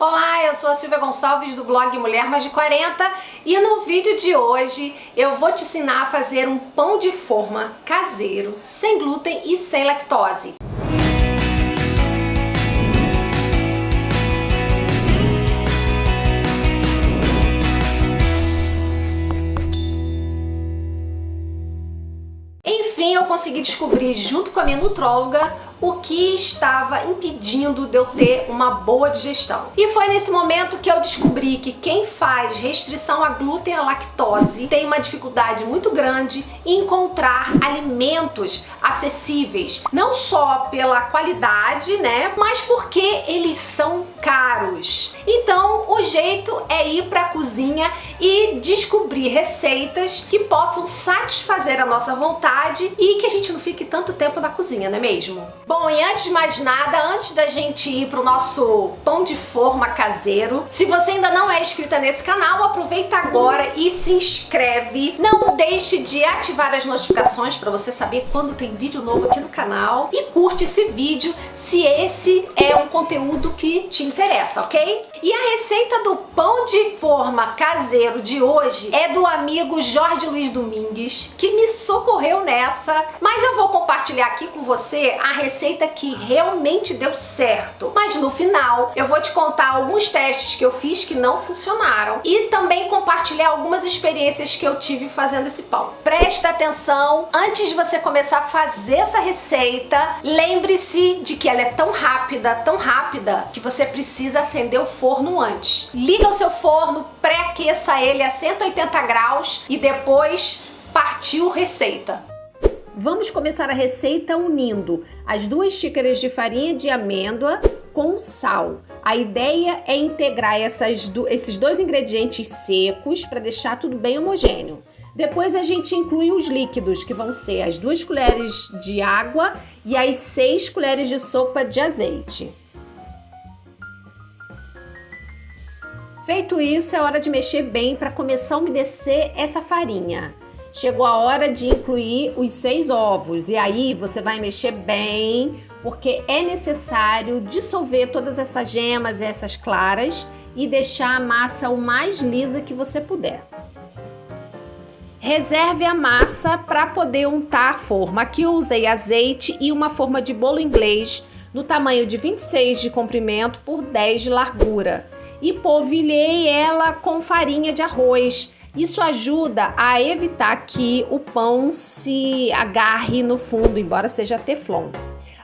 Olá, eu sou a Silvia Gonçalves do blog Mulher Mais de 40 e no vídeo de hoje eu vou te ensinar a fazer um pão de forma caseiro, sem glúten e sem lactose. Enfim, eu consegui descobrir junto com a minha nutróloga o que estava impedindo de eu ter uma boa digestão. E foi nesse momento que eu descobri que quem faz restrição a glúten e a lactose tem uma dificuldade muito grande em encontrar alimentos acessíveis, não só pela qualidade, né, mas porque eles são caros. Então, o jeito é ir para a cozinha e descobrir receitas que possam satisfazer a nossa vontade e que a gente não fique tanto tempo na cozinha, não é mesmo? Bom, e antes de mais nada, antes da gente ir pro nosso pão de forma caseiro, se você ainda não é inscrita nesse canal, aproveita agora e se inscreve. Não deixe de ativar as notificações para você saber quando tem vídeo novo aqui no canal. E curte esse vídeo se esse é um conteúdo que te interessa, ok? E a receita do pão de forma caseiro de hoje é do amigo Jorge Luiz Domingues, que me socorreu nessa. Mas eu vou compartilhar aqui com você a receita que realmente deu certo. Mas no final eu vou te contar alguns testes que eu fiz que não funcionaram e também compartilhar algumas experiências que eu tive fazendo esse pão. Presta atenção, antes de você começar a fazer essa receita, lembre-se de que ela é tão rápida, tão rápida, que você precisa acender o forno antes. Liga o seu forno, pré-aqueça ele a 180 graus e depois partiu receita. Vamos começar a receita unindo as duas xícaras de farinha de amêndoa com sal. A ideia é integrar essas do, esses dois ingredientes secos para deixar tudo bem homogêneo. Depois a gente inclui os líquidos, que vão ser as duas colheres de água e as seis colheres de sopa de azeite. Feito isso, é hora de mexer bem para começar a umedecer essa farinha. Chegou a hora de incluir os seis ovos e aí você vai mexer bem, porque é necessário dissolver todas essas gemas, essas claras e deixar a massa o mais lisa que você puder. Reserve a massa para poder untar a forma. Aqui eu usei azeite e uma forma de bolo inglês no tamanho de 26 de comprimento por 10 de largura. E polvilhei ela com farinha de arroz isso ajuda a evitar que o pão se agarre no fundo, embora seja teflon.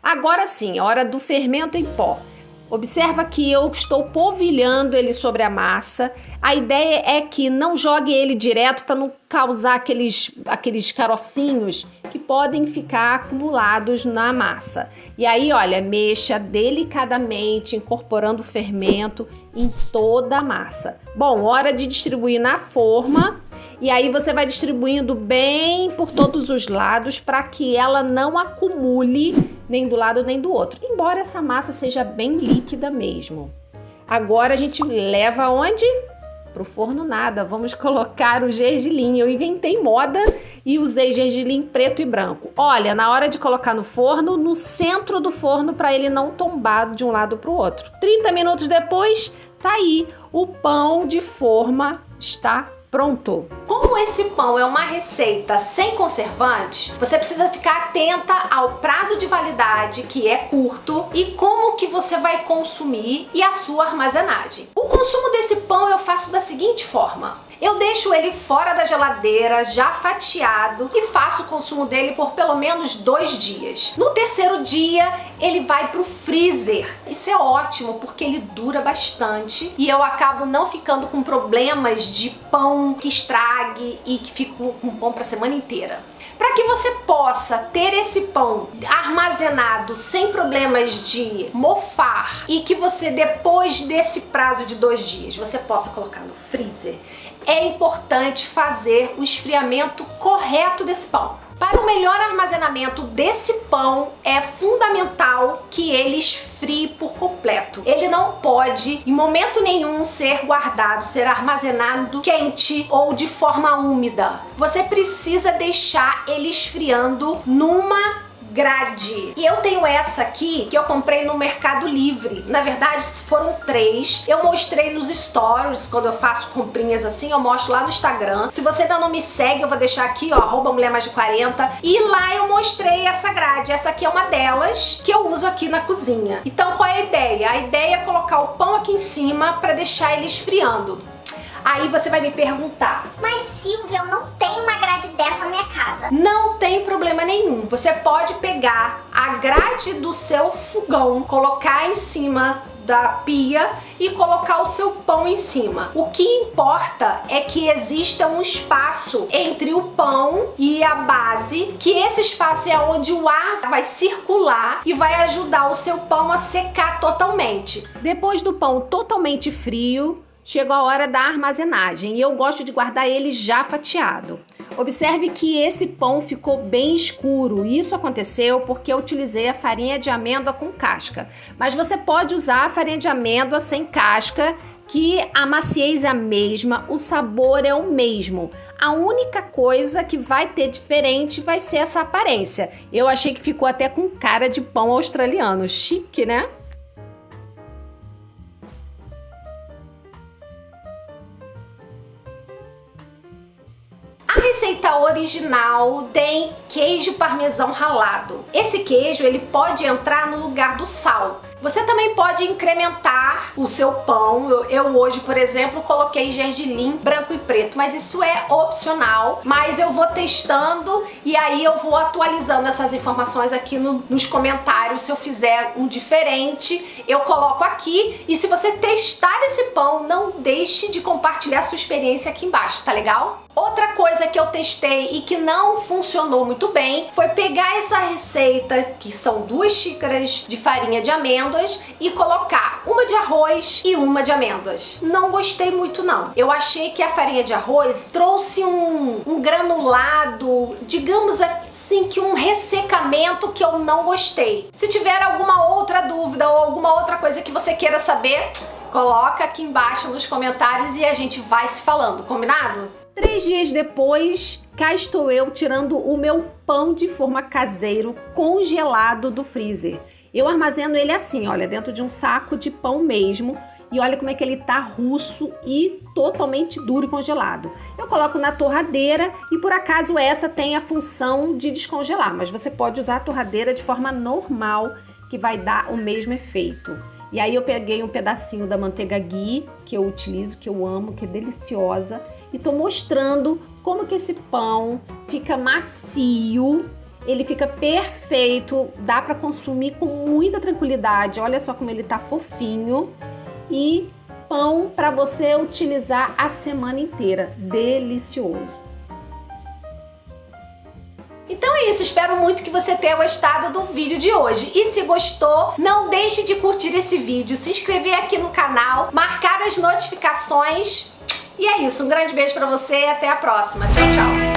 Agora sim, hora do fermento em pó. Observa que eu estou polvilhando ele sobre a massa. A ideia é que não jogue ele direto para não causar aqueles, aqueles carocinhos que podem ficar acumulados na massa. E aí, olha, mexa delicadamente, incorporando o fermento em toda a massa. Bom, hora de distribuir na forma. E aí você vai distribuindo bem por todos os lados para que ela não acumule nem do lado nem do outro. Embora essa massa seja bem líquida mesmo. Agora a gente leva onde? Pro forno nada, vamos colocar o gergelim. Eu inventei moda e usei gergelim preto e branco. Olha, na hora de colocar no forno, no centro do forno para ele não tombar de um lado para o outro. 30 minutos depois, tá aí, o pão de forma está pronto. Como esse pão é uma receita sem conservantes, você precisa ficar atenta ao prazo de validade, que é curto, e como que você vai consumir e a sua armazenagem. O consumo desse pão eu faço da seguinte forma. Eu deixo ele fora da geladeira, já fatiado, e faço o consumo dele por pelo menos dois dias. No terceiro dia, ele vai pro freezer. Isso é ótimo, porque ele dura bastante e eu acabo não ficando com problemas de pão que estrague e que fico com pão pra semana inteira. Para que você possa ter esse pão armazenado sem problemas de mofar e que você depois desse prazo de dois dias você possa colocar no freezer, é importante fazer o esfriamento correto desse pão. Para o melhor armazenamento desse pão, é fundamental que ele esfrie por completo. Ele não pode, em momento nenhum, ser guardado, ser armazenado quente ou de forma úmida. Você precisa deixar ele esfriando numa grade. E eu tenho essa aqui que eu comprei no Mercado Livre. Na verdade, foram três. Eu mostrei nos stories, quando eu faço comprinhas assim, eu mostro lá no Instagram. Se você ainda não me segue, eu vou deixar aqui, ó, arroba mulher mais de 40. E lá eu mostrei essa grade. Essa aqui é uma delas que eu uso aqui na cozinha. Então, qual é a ideia? A ideia é colocar o pão aqui em cima para deixar ele esfriando. Aí você vai me perguntar, mas Silvia, eu não tenho dessa minha casa. Não tem problema nenhum. Você pode pegar a grade do seu fogão, colocar em cima da pia e colocar o seu pão em cima. O que importa é que exista um espaço entre o pão e a base, que esse espaço é onde o ar vai circular e vai ajudar o seu pão a secar totalmente. Depois do pão totalmente frio, chegou a hora da armazenagem e eu gosto de guardar ele já fatiado. Observe que esse pão ficou bem escuro. Isso aconteceu porque eu utilizei a farinha de amêndoa com casca. Mas você pode usar a farinha de amêndoa sem casca, que a maciez é a mesma, o sabor é o mesmo. A única coisa que vai ter diferente vai ser essa aparência. Eu achei que ficou até com cara de pão australiano. Chique, né? Receita original tem queijo parmesão ralado. Esse queijo ele pode entrar no lugar do sal. Você também pode incrementar o seu pão. Eu, eu, hoje, por exemplo, coloquei gergelim branco e preto, mas isso é opcional. Mas eu vou testando e aí eu vou atualizando essas informações aqui no, nos comentários. Se eu fizer um diferente, eu coloco aqui. E se você testar esse pão, não deixe de compartilhar sua experiência aqui embaixo, tá legal? Outra coisa que eu testei e que não funcionou muito bem foi pegar essa receita, que são duas xícaras de farinha de amêndoas, e colocar uma de arroz e uma de amêndoas. Não gostei muito não. Eu achei que a farinha de arroz trouxe um, um granulado, digamos assim que um ressecamento que eu não gostei. Se tiver alguma outra dúvida ou outra coisa que você queira saber, coloca aqui embaixo nos comentários e a gente vai se falando, combinado? Três dias depois, cá estou eu tirando o meu pão de forma caseiro congelado do freezer. Eu armazeno ele assim, olha, dentro de um saco de pão mesmo. E olha como é que ele tá russo e totalmente duro e congelado. Eu coloco na torradeira e por acaso essa tem a função de descongelar, mas você pode usar a torradeira de forma normal que vai dar o mesmo efeito. E aí eu peguei um pedacinho da manteiga ghee, que eu utilizo, que eu amo, que é deliciosa, e tô mostrando como que esse pão fica macio, ele fica perfeito, dá para consumir com muita tranquilidade. Olha só como ele tá fofinho e pão para você utilizar a semana inteira. Delicioso. Então é isso, espero muito que você tenha gostado do vídeo de hoje. E se gostou, não deixe de curtir esse vídeo, se inscrever aqui no canal, marcar as notificações e é isso, um grande beijo pra você e até a próxima. Tchau, tchau!